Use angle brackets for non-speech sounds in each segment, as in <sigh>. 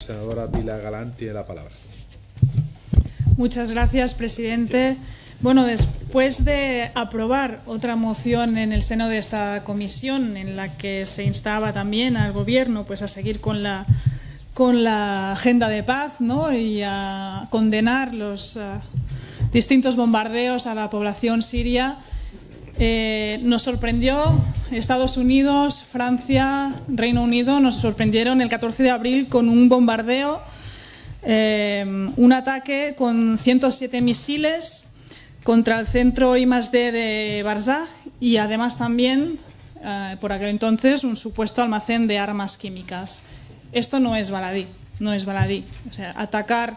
senadora Pilar Galán tiene la palabra. Muchas gracias, presidente. Bueno, después de aprobar otra moción en el seno de esta comisión en la que se instaba también al Gobierno pues, a seguir con la, con la agenda de paz ¿no? y a condenar los uh, distintos bombardeos a la población siria, eh, nos sorprendió Estados Unidos, Francia, Reino Unido, nos sorprendieron el 14 de abril con un bombardeo, eh, un ataque con 107 misiles contra el centro I+D de Barzaj y además también, eh, por aquel entonces, un supuesto almacén de armas químicas. Esto no es baladí, no es baladí. O sea, atacar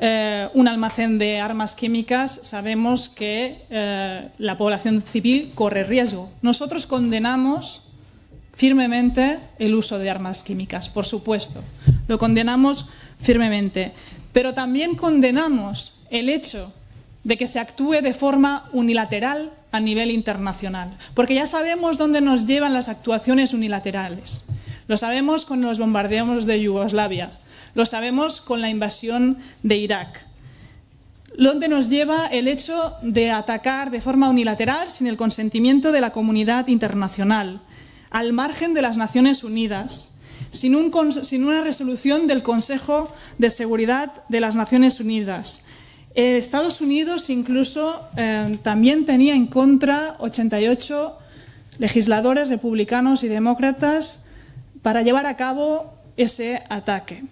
eh, un almacén de armas químicas sabemos que eh, la población civil corre riesgo. Nosotros condenamos firmemente el uso de armas químicas, por supuesto. Lo condenamos firmemente. Pero también condenamos el hecho de que se actúe de forma unilateral a nivel internacional, porque ya sabemos dónde nos llevan las actuaciones unilaterales. Lo sabemos con los bombardeos de Yugoslavia, lo sabemos con la invasión de Irak. ¿Dónde nos lleva el hecho de atacar de forma unilateral sin el consentimiento de la comunidad internacional, al margen de las Naciones Unidas, sin, un, sin una resolución del Consejo de Seguridad de las Naciones Unidas, Estados Unidos incluso eh, también tenía en contra 88 legisladores republicanos y demócratas para llevar a cabo ese ataque.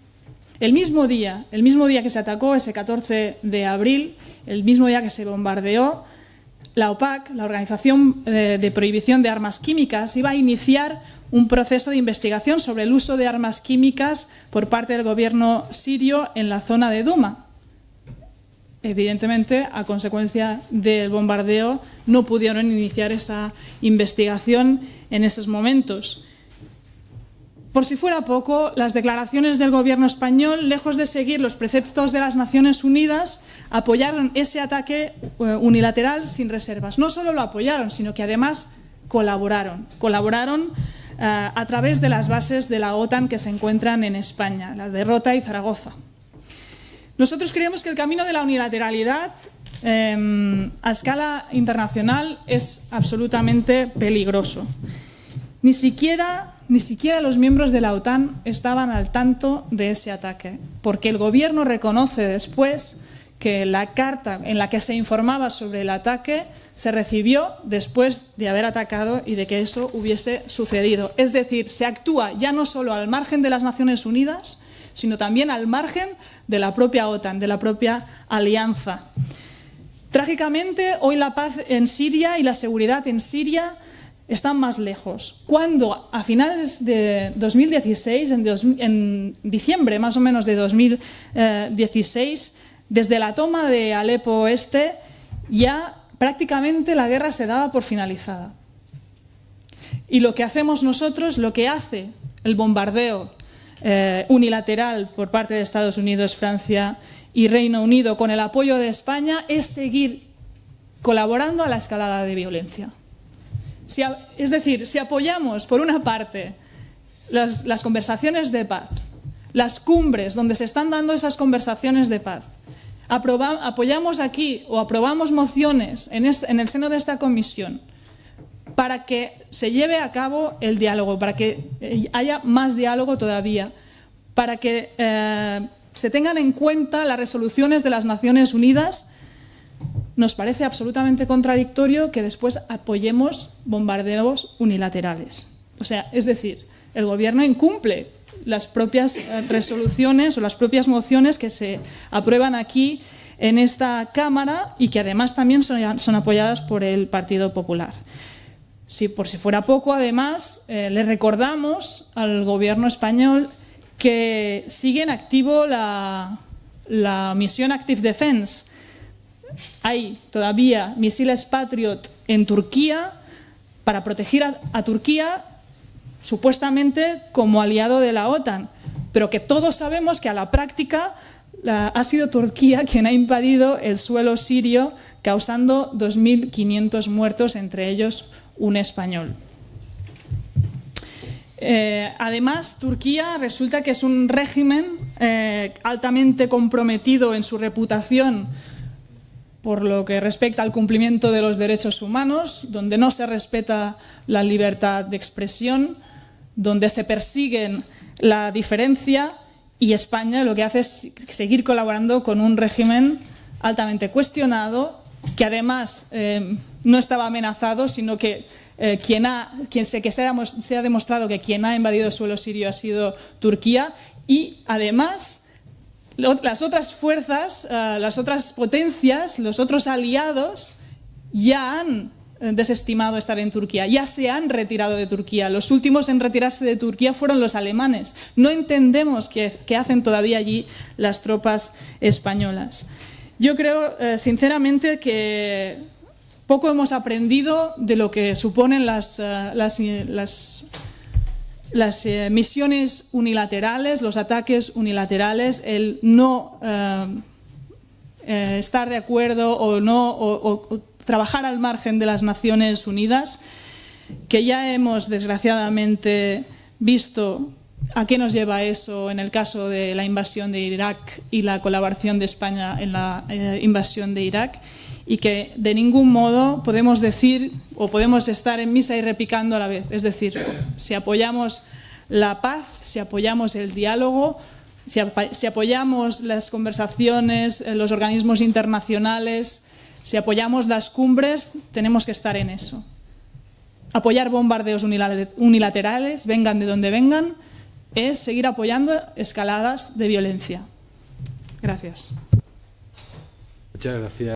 El mismo día, el mismo día que se atacó, ese 14 de abril, el mismo día que se bombardeó, la OPAC, la Organización eh, de Prohibición de Armas Químicas, iba a iniciar un proceso de investigación sobre el uso de armas químicas por parte del gobierno sirio en la zona de Duma evidentemente, a consecuencia del bombardeo, no pudieron iniciar esa investigación en esos momentos. Por si fuera poco, las declaraciones del Gobierno español, lejos de seguir los preceptos de las Naciones Unidas, apoyaron ese ataque eh, unilateral sin reservas. No solo lo apoyaron, sino que además colaboraron. Colaboraron uh, a través de las bases de la OTAN que se encuentran en España, la derrota y Zaragoza. Nosotros creemos que el camino de la unilateralidad eh, a escala internacional es absolutamente peligroso. Ni siquiera, ni siquiera los miembros de la OTAN estaban al tanto de ese ataque, porque el gobierno reconoce después que la carta en la que se informaba sobre el ataque se recibió después de haber atacado y de que eso hubiese sucedido. Es decir, se actúa ya no solo al margen de las Naciones Unidas, sino también al margen de la propia OTAN, de la propia alianza. Trágicamente, hoy la paz en Siria y la seguridad en Siria están más lejos. Cuando a finales de 2016, en, en diciembre más o menos de 2016, desde la toma de Alepo Este, ya prácticamente la guerra se daba por finalizada. Y lo que hacemos nosotros, lo que hace el bombardeo eh, unilateral por parte de Estados Unidos, Francia y Reino Unido con el apoyo de España es seguir colaborando a la escalada de violencia. Es decir, si apoyamos, por una parte, las, conversaciones de paz, las cumbres donde se están dando esas conversaciones de paz, apoyamos aquí o aprobamos mociones en, en el seno de esta comisión para que se lleve a cabo el diálogo, para que eh, haya más diálogo todavía, para que eh, se tengan en cuenta las resoluciones de las Naciones Unidas, nos parece absolutamente contradictorio que después apoyemos bombardeos unilaterales. O sea, es decir, el Gobierno incumple las propias eh, resoluciones o las propias mociones que se aprueban aquí en esta Cámara y que además también son, apoyadas por el Partido Popular. Si por si fuera poco, además, eh, le recordamos al gobierno español que sigue en activo la, la misión Active Defense. Hay todavía misiles Patriot en Turquía para proteger a, Turquía supuestamente como aliado de la OTAN, pero que todos sabemos que a la práctica ha sido Turquía <laughs> quien ha invadido el suelo sirio causando 2.500 muertos, entre ellos un español. Eh, además, Turquía resulta que es un régimen eh, altamente comprometido en su reputación por lo que respecta al cumplimiento de los derechos humanos, donde no se respeta la libertad de expresión, donde se persiguen la diferencia y España lo que hace es seguir colaborando con un régimen altamente cuestionado que además eh, no estaba amenazado, sino que eh, quien, ha, quien se, que ha, se ha, demostrado que quien ha invadido el suelo sirio ha sido Turquía y además las otras fuerzas, uh, las otras potencias, los otros aliados ya han eh, desestimado estar en Turquía, ya se han retirado de Turquía. Los últimos en retirarse de Turquía fueron los alemanes. No entendemos qué, hacen todavía allí las tropas españolas. Yo creo, eh, sinceramente, que poco hemos aprendido de lo que suponen las, las eh, misiones unilaterales, los ataques unilaterales, el no uh, eh, estar de acuerdo o, no, trabajar al margen de las Naciones Unidas, que ya hemos desgraciadamente visto a qué nos lleva eso en el caso de la invasión de Irak y la colaboración de España en la eh, invasión de Irak y que de ningún modo podemos decir o podemos estar en misa y repicando a la vez. Es decir, si apoyamos la paz, si apoyamos el diálogo, si, apoyamos las conversaciones, eh, los organismos internacionales, si apoyamos las cumbres, tenemos que estar en eso. Apoyar bombardeos unilaterales, vengan de donde vengan, es seguir apoyando escaladas de violencia. Gracias. Muchas gracias.